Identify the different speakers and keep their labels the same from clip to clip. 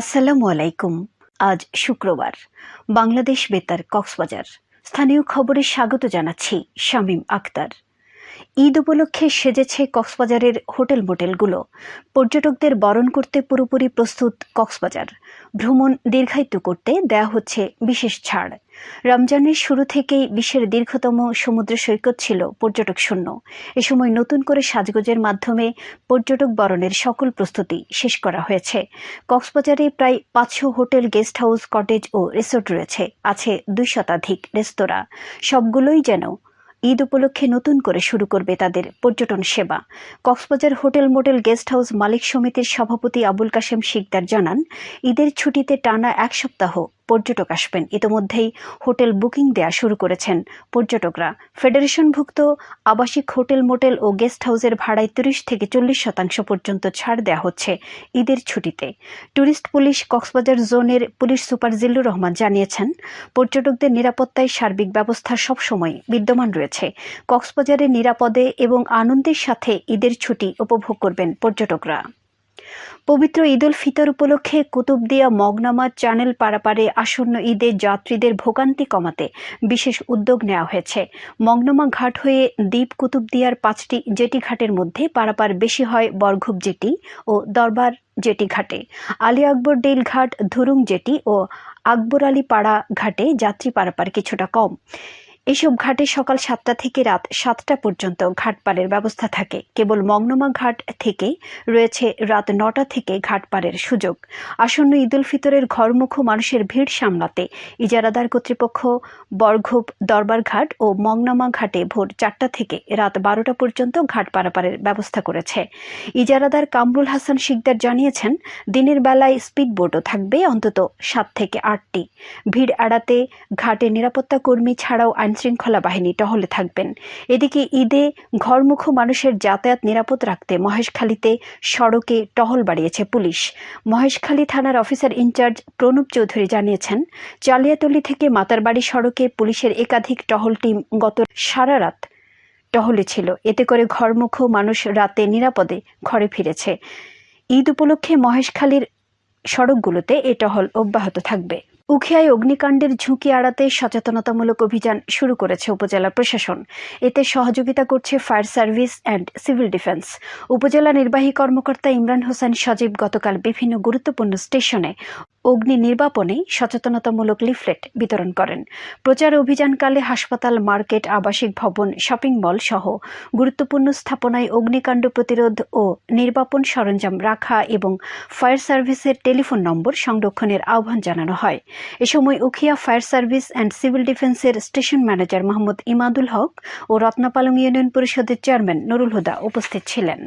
Speaker 1: আসসালামু আলাইকুম। আজ শুক্রবার। বাংলাদেশ বেতার কক্সবাজার। স্থানীয় খবরে স্বাগত জানাচ্ছি শামীম আক্তার। ঈদ উপলক্ষে সেজেছে কক্সবাজারের হোটেল মোটেলগুলো। পর্যটকদের বরণ করতে পুরোপুরি প্রস্তুত কক্সবাজার। ভ্রমণ দীর্ঘায়িত করতে দেয়া হচ্ছে বিশেষ ছাড়। রমজানের শুরু থেকেই বিশ্বের দীর্ঘতম সমুদ্র সৈকত ছিল পর্যটক শূন্য। এ সময় নতুন করে সাজগোজের মাধ্যমে পর্যটক বরণের সকল প্রস্তুতি শেষ করা হয়েছে। কক্সবাজারে প্রায় পাঁচশো হোটেল, গেস্ট হাউস, কটেজ ও রিসোর্ট রয়েছে। আছে দুই শতাধিক রেস্তোরাঁ। সবগুলোই যেন ঈদ উপলক্ষে নতুন করে শুরু করবে তাদের পর্যটন সেবা। Cox's Bazar hotel motel guest house মালিক সমিতির সভাপতি আবুল কাশেম শিকদার জানান, ঈদের ছুটিতে টানা এক সপ্তাহ পর্যটক আসবেন। ইতোমধ্যেই হোটেল বুকিং দেয়া শুরু করেছেন পর্যটকরা। ফেডারেশনভুক্ত আবাসিক হোটেল, মোটেল ও গেস্ট হাউসের ভাড়ায় তিরিশ থেকে চল্লিশ শতাংশ পর্যন্ত ছাড় দেওয়া হচ্ছে ঈদের ছুটিতে। ট্যুরিস্ট পুলিশ কক্সবাজার জোনের পুলিশ সুপার জিল্লুর রহমান জানিয়েছেন, পর্যটকদের নিরাপত্তায় সার্বিক ব্যবস্থা সবসময় বিদ্যমান রয়েছে। কক্সবাজারে নিরাপদে এবং আনন্দের সাথে ঈদের ছুটি উপভোগ করবেন পর্যটকরা। পবিত্র ঈদ উল ফিতর উপলক্ষে কুতুবদিয়া মগনামা চ্যানেল পারাপারে আসন্ন ঈদে যাত্রীদের ভোগান্তি কমাতে বিশেষ উদ্যোগ নেওয়া হয়েছে। মগনামা ঘাট হয়ে দ্বীপ কুতুবদিয়ার পাঁচটি জেটি ঘাটের মধ্যে পারাপার বেশি হয় বরঘুপ জেটি ও দরবার জেটি ঘাটে। আলী আকবর ডেল ঘাট ধুরুং জেটি ও আকবর আলী পাড়া ঘাটে যাত্রী পারাপার কিছুটা কম। এসব ঘাটে সকাল সাতটা থেকে রাত সাতটা পর্যন্ত ঘাট পারের ব্যবস্থা থাকে। কেবল মংনমা ঘাট থেকে রয়েছে রাত নটা থেকে ঘাট পারের সুযোগ। আসন্ন ঈদ উল ফিতরের ঘরমুখ মানুষের ভিড় সামলাতে ইজারাদার কর্তৃপক্ষ বরঘুপ দরবার ঘাট ও মংনামা ঘাটে ভোর চারটা থেকে রাত বারোটা পর্যন্ত ঘাট পারাপারের ব্যবস্থা করেছে। ইজারাদার কামরুল হাসান শিকদার জানিয়েছেন, দিনের বেলায় স্পিড বোটও থাকবে অন্তত সাত থেকে আটটি। ভিড় এড়াতে ঘাটে নিরাপত্তা কর্মী ছাড়াও আইন আইনশৃঙ্খলা বাহিনী টহলে থাকবেন। এদিকে ঈদে ঘরমুখ মানুষের যাতায়াত নিরাপদ রাখতে মহেশখালীতে সড়কে টহল বাড়িয়েছে পুলিশ। মহেশখালী থানার অফিসার ইনচার্জ প্রণব চৌধুরী জানিয়েছেন, চালিয়াতলি থেকে মাতারবাড়ি সড়কে পুলিশের একাধিক টহল টিম গত সারা রাত টহলে ছিল। এতে করে ঘরমুখ মানুষ রাতে নিরাপদে ঘরে ফিরেছে। ঈদ উপলক্ষে মহেশখালীর সড়কগুলোতে এ টহল অব্যাহত থাকবে। উখিয়ায় অগ্নিকাণ্ডের ঝুঁকি আড়াতে সচেতনতামূলক অভিযান শুরু করেছে উপজেলা প্রশাসন। এতে সহযোগিতা করছে fire service and civil defence. উপজেলা নির্বাহী কর্মকর্তা ইমরান হোসেন সজীব গতকাল বিভিন্ন গুরুত্বপূর্ণ স্টেশনে অগ্নি নির্বাপনে সচেতনতামূলক লিফলেট বিতরণ করেন। প্রচার অভিযানকালে হাসপাতাল, মার্কেট, আবাসিক ভবন, শপিং মল সহ গুরুত্বপূর্ণ স্থাপনায় অগ্নিকাণ্ড প্রতিরোধ ও নির্বাপন সরঞ্জাম রাখা এবং ফায়ার সার্ভিসের টেলিফোন নম্বর সংরক্ষণের আহ্বান জানানো হয়। এ সময় Ukhia fire service and civil ডিফেন্সের স্টেশন ম্যানেজার মোহাম্মদ ইমাদুল হক ও রত্নাপালং ইউনিয়ন পরিষদের চেয়ারম্যান নুরুল হুদা উপস্থিত ছিলেন।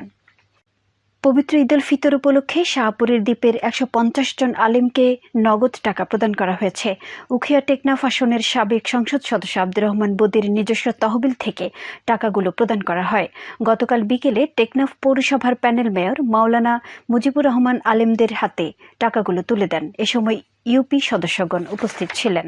Speaker 1: পবিত্র ঈদ উল ফিতর উপলক্ষে শাহপুরের দ্বীপের একশো পঞ্চাশ জন আলিমকে নগদ টাকা প্রদান করা হয়েছে। উখিয়া টেকনাফ আসনের সাবেক সংসদ সদস্য আব্দুর রহমান বদির নিজস্ব তহবিল থেকে টাকাগুলো প্রদান করা হয়। গতকাল বিকেলে টেকনাফ পৌরসভার প্যানেল মেয়র মাওলানা মুজিবুর রহমান আলিমদের হাতে টাকাগুলো তুলে দেন। এ সময় ইউপি সদস্যগণ উপস্থিত ছিলেন।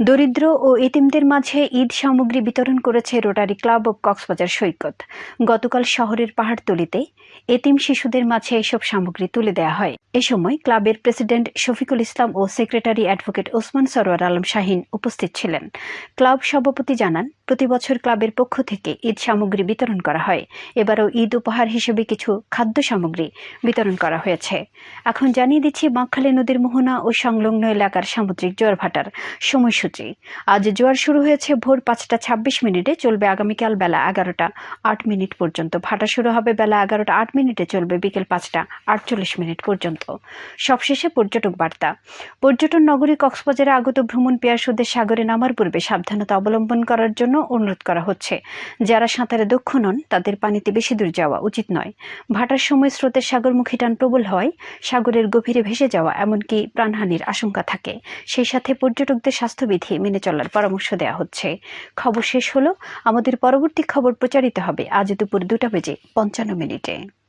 Speaker 1: দরিদ্র ও এতিমদের মাঝে ঈদ সামগ্রী বিতরণ করেছে rotary club of Cox's Bazar Saikat. গতকাল শহরের পাহাড়তলিতে এতিম শিশুদের মাঝে এসব সামগ্রী তুলে দেওয়া হয়। এ সময় ক্লাবের প্রেসিডেন্ট শফিকুল ইসলাম ও সেক্রেটারি অ্যাডভোকেট ওসমান সরোয়ার আলম শাহিন উপস্থিত ছিলেন। ক্লাব সভাপতি জানান প্রতি বছর ক্লাবের পক্ষ থেকে ঈদ সামগ্রী বিতরণ করা হয়। এবারও ঈদ উপহার হিসেবে কিছু খাদ্য সামগ্রী বিতরণ করা হয়েছে। এখন জানিয়ে দিচ্ছি, বাঁকখালী নদীর মোহনা ও সংলগ্ন এলাকার সামুদ্রিক জোয়ার ভাটার সময়সূচি। আজ জোয়ার শুরু হয়েছে ভোর পাঁচটা ছাব্বিশ মিনিটে, চলবে আগামীকাল বেলা এগারোটা আট মিনিট পর্যন্ত। ভাটা শুরু হবে বেলা এগারোটা আট মিনিটে, চলবে বিকেল পাঁচটা আটচল্লিশ মিনিট পর্যন্ত। সবশেষে পর্যটক বার্তা। পর্যটন নগরী কক্সবাজারে আগত ভ্রমণ পেয়াসুদের সাগরে নামার পূর্বে সাবধানতা অবলম্বন করার জন্য অনুরোধ করা হচ্ছে। যারা সাঁতারে দক্ষ নন, তাদের পানিতে বেশি দূর যাওয়া উচিত নয়। ভাটার সময় স্রোতের সাগরমুখী টান প্রবল হয়, সাগরের গভীরে ভেসে যাওয়া এমনকি প্রাণহানির আশঙ্কা থাকে। সেই সাথে পর্যটকদের স্বাস্থ্যবিধি মেনে চলার পরামর্শ দেওয়া হচ্ছে। খবর শেষ হলো। আমাদের পরবর্তী খবর প্রচারিত হবে আজ দুপুর দুটা বেজে পঞ্চান্ন মিনিটে।